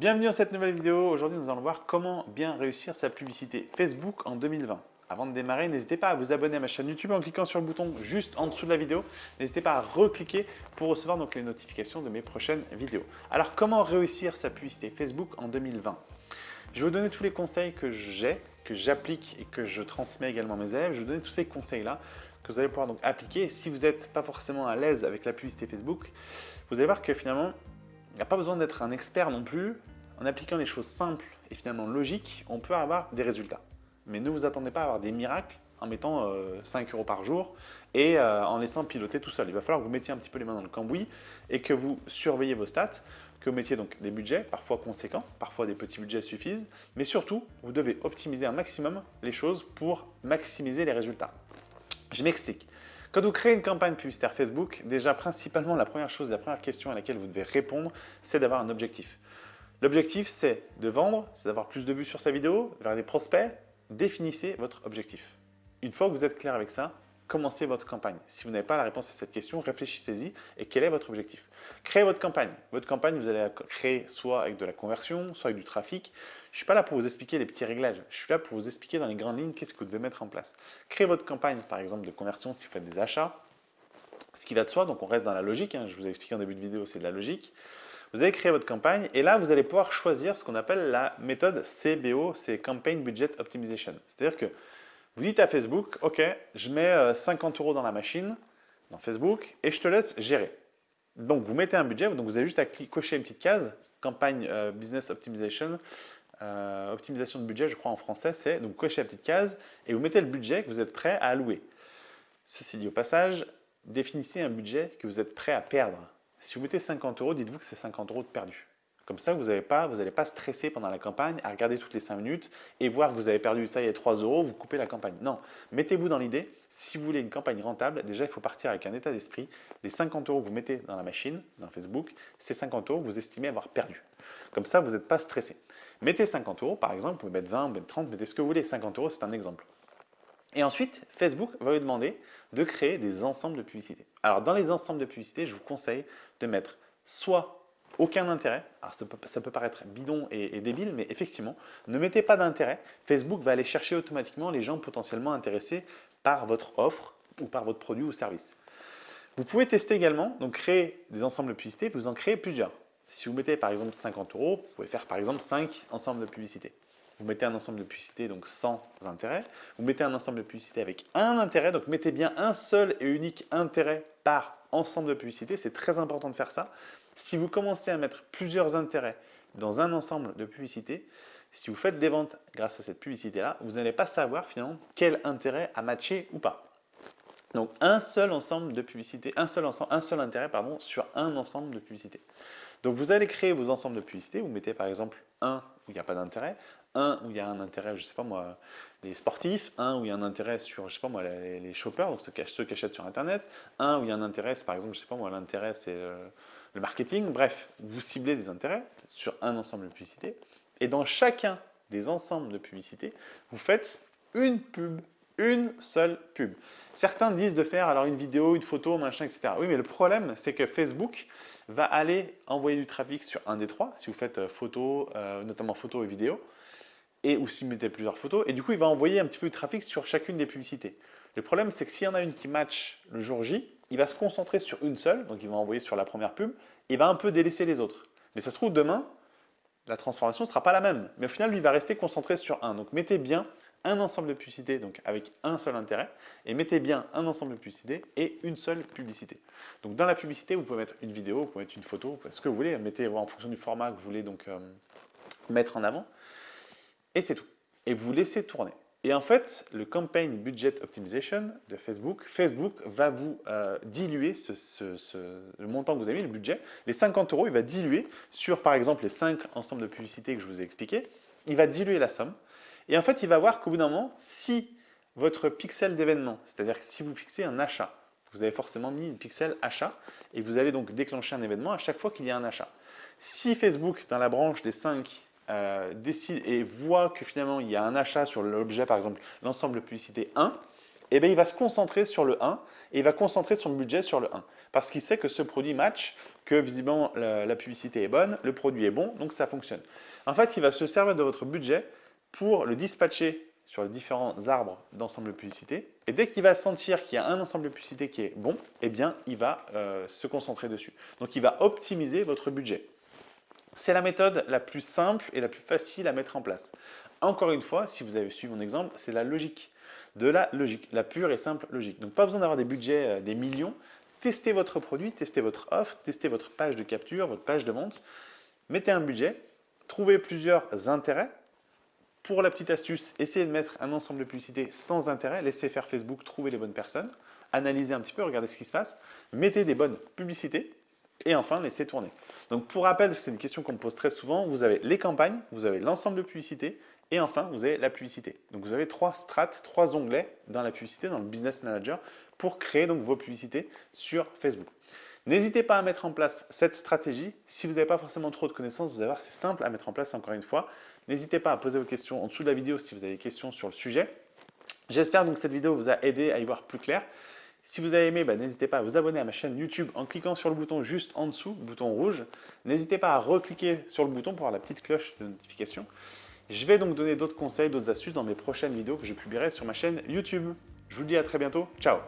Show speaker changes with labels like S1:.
S1: Bienvenue dans cette nouvelle vidéo. Aujourd'hui, nous allons voir comment bien réussir sa publicité Facebook en 2020. Avant de démarrer, n'hésitez pas à vous abonner à ma chaîne YouTube en cliquant sur le bouton juste en dessous de la vidéo. N'hésitez pas à recliquer pour recevoir donc les notifications de mes prochaines vidéos. Alors, comment réussir sa publicité Facebook en 2020 Je vais vous donner tous les conseils que j'ai, que j'applique et que je transmets également à mes élèves. Je vais vous donner tous ces conseils-là que vous allez pouvoir donc appliquer. si vous n'êtes pas forcément à l'aise avec la publicité Facebook, vous allez voir que finalement, il n'y a pas besoin d'être un expert non plus. En appliquant des choses simples et finalement logiques, on peut avoir des résultats. Mais ne vous attendez pas à avoir des miracles en mettant 5 euh, euros par jour et euh, en laissant piloter tout seul. Il va falloir que vous mettiez un petit peu les mains dans le cambouis et que vous surveillez vos stats, que vous mettiez donc des budgets, parfois conséquents, parfois des petits budgets suffisent, mais surtout, vous devez optimiser un maximum les choses pour maximiser les résultats. Je m'explique. Quand vous créez une campagne publicitaire Facebook, déjà principalement la première chose, la première question à laquelle vous devez répondre, c'est d'avoir un objectif. L'objectif, c'est de vendre, c'est d'avoir plus de vues sur sa vidéo, vers des prospects. Définissez votre objectif. Une fois que vous êtes clair avec ça, commencez votre campagne. Si vous n'avez pas la réponse à cette question, réfléchissez-y et quel est votre objectif? Créez votre campagne. Votre campagne, vous allez la créer soit avec de la conversion, soit avec du trafic. Je ne suis pas là pour vous expliquer les petits réglages. Je suis là pour vous expliquer dans les grandes lignes qu'est-ce que vous devez mettre en place. Créez votre campagne, par exemple, de conversion si vous faites des achats. Ce qui va de soi, donc on reste dans la logique. Hein. Je vous ai expliqué en début de vidéo, c'est de la logique. Vous allez créer votre campagne et là, vous allez pouvoir choisir ce qu'on appelle la méthode CBO, c'est Campaign Budget Optimization. C'est-à-dire que vous dites à Facebook, OK, je mets 50 euh, euros dans la machine, dans Facebook, et je te laisse gérer. Donc, vous mettez un budget, donc vous avez juste à cocher une petite case, campagne euh, business optimization, euh, optimisation de budget, je crois en français, c'est donc cocher la petite case et vous mettez le budget que vous êtes prêt à allouer. Ceci dit au passage, définissez un budget que vous êtes prêt à perdre. Si vous mettez 50 euros, dites-vous que c'est 50 euros de perdu. Comme ça, vous n'allez pas, pas stresser pendant la campagne à regarder toutes les 5 minutes et voir que vous avez perdu ça il y a 3 euros, vous coupez la campagne. Non, mettez-vous dans l'idée, si vous voulez une campagne rentable, déjà il faut partir avec un état d'esprit. Les 50 euros que vous mettez dans la machine, dans Facebook, ces 50 euros vous estimez avoir perdu. Comme ça, vous n'êtes pas stressé. Mettez 50 euros, par exemple, vous pouvez mettre 20, vous mettre 30, mettez ce que vous voulez. 50 euros, c'est un exemple. Et ensuite, Facebook va vous demander de créer des ensembles de publicités. Alors, dans les ensembles de publicités, je vous conseille de mettre soit aucun intérêt. Alors ça peut, paraître bidon et, débile, mais effectivement, ne mettez pas d'intérêt. Facebook va aller chercher automatiquement les gens potentiellement intéressés par votre offre ou par votre produit ou service. Vous pouvez tester également, donc créer des ensembles de publicités, vous en créez plusieurs. Si vous mettez par exemple 50 euros, vous pouvez faire par exemple 5 ensembles de publicités. Vous mettez un ensemble de publicités donc sans intérêt. Vous mettez un ensemble de publicités avec un intérêt, donc mettez bien un seul et unique intérêt par ensemble de publicités. C'est très important de faire ça. Si vous commencez à mettre plusieurs intérêts dans un ensemble de publicités, si vous faites des ventes grâce à cette publicité-là, vous n'allez pas savoir finalement quel intérêt a matché ou pas. Donc un seul ensemble de publicités, un seul, ensemble, un seul intérêt pardon, sur un ensemble de publicités. Donc vous allez créer vos ensembles de publicités, vous mettez par exemple un où il n'y a pas d'intérêt, un où il y a un intérêt, je sais pas moi, les sportifs, un où il y a un intérêt sur, je sais pas moi, les, shoppers, donc ceux qui, achètent sur Internet, un où il y a un intérêt, par exemple, je sais pas moi, l'intérêt c'est euh, le marketing, bref, vous ciblez des intérêts sur un ensemble de publicités, et dans chacun des ensembles de publicités, vous faites une pub, une seule pub. Certains disent de faire alors une vidéo, une photo, machin, etc. Oui, mais le problème, c'est que Facebook va aller envoyer du trafic sur un des trois, si vous faites euh, photo, euh, notamment photo et vidéo, et ou si vous mettez plusieurs photos, et du coup, il va envoyer un petit peu de trafic sur chacune des publicités. Le problème, c'est que s'il y en a une qui match le jour J, il va se concentrer sur une seule, donc il va envoyer sur la première pub, et va un peu délaisser les autres. Mais ça se trouve, demain, la transformation ne sera pas la même. Mais au final, lui, il va rester concentré sur un. Donc, mettez bien un ensemble de publicités donc avec un seul intérêt, et mettez bien un ensemble de publicités et une seule publicité. Donc, dans la publicité, vous pouvez mettre une vidéo, vous pouvez mettre une photo, ce que vous voulez. Mettez en fonction du format que vous voulez donc euh, mettre en avant. Et c'est tout. Et vous laissez tourner. Et en fait, le Campaign Budget Optimization de Facebook, Facebook va vous euh, diluer le montant que vous avez mis, le budget. Les 50 euros, il va diluer sur, par exemple, les 5 ensembles de publicités que je vous ai expliqué. Il va diluer la somme. Et en fait, il va voir qu'au bout d'un moment, si votre pixel d'événement, c'est-à-dire si vous fixez un achat, vous avez forcément mis une pixel achat et vous allez donc déclencher un événement à chaque fois qu'il y a un achat. Si Facebook, dans la branche des 5 euh, décide et voit que finalement il y a un achat sur l'objet, par exemple l'ensemble publicité 1, et eh bien il va se concentrer sur le 1 et il va concentrer son budget sur le 1. parce qu'il sait que ce produit match, que visiblement la, publicité est bonne, le produit est bon, donc ça fonctionne. En fait, il va se servir de votre budget pour le dispatcher sur les différents arbres d'ensemble de publicité. Et dès qu'il va sentir qu'il y a un ensemble de publicité qui est bon, eh bien, il va euh, se concentrer dessus. Donc, il va optimiser votre budget. C'est la méthode la plus simple et la plus facile à mettre en place. Encore une fois, si vous avez suivi mon exemple, c'est la logique. De la logique, la pure et simple logique. Donc pas besoin d'avoir des budgets, euh, des millions. Testez votre produit, testez votre offre, testez votre page de capture, votre page de vente. Mettez un budget, trouvez plusieurs intérêts. Pour la petite astuce, essayez de mettre un ensemble de publicités sans intérêt. Laissez faire Facebook, trouver les bonnes personnes. Analysez un petit peu, regardez ce qui se passe. Mettez des bonnes publicités et enfin, laissez tourner. Donc pour rappel, c'est une question qu'on me pose très souvent. Vous avez les campagnes, vous avez l'ensemble de publicités et enfin, vous avez la publicité. Donc, vous avez trois strates, trois onglets dans la publicité, dans le Business Manager, pour créer donc vos publicités sur Facebook. N'hésitez pas à mettre en place cette stratégie. Si vous n'avez pas forcément trop de connaissances, vous allez voir, c'est simple à mettre en place encore une fois. N'hésitez pas à poser vos questions en dessous de la vidéo si vous avez des questions sur le sujet. J'espère donc que cette vidéo vous a aidé à y voir plus clair. Si vous avez aimé, bah, n'hésitez pas à vous abonner à ma chaîne YouTube en cliquant sur le bouton juste en dessous, bouton rouge. N'hésitez pas à recliquer sur le bouton pour avoir la petite cloche de notification. Je vais donc donner d'autres conseils, d'autres astuces dans mes prochaines vidéos que je publierai sur ma chaîne YouTube. Je vous dis à très bientôt. Ciao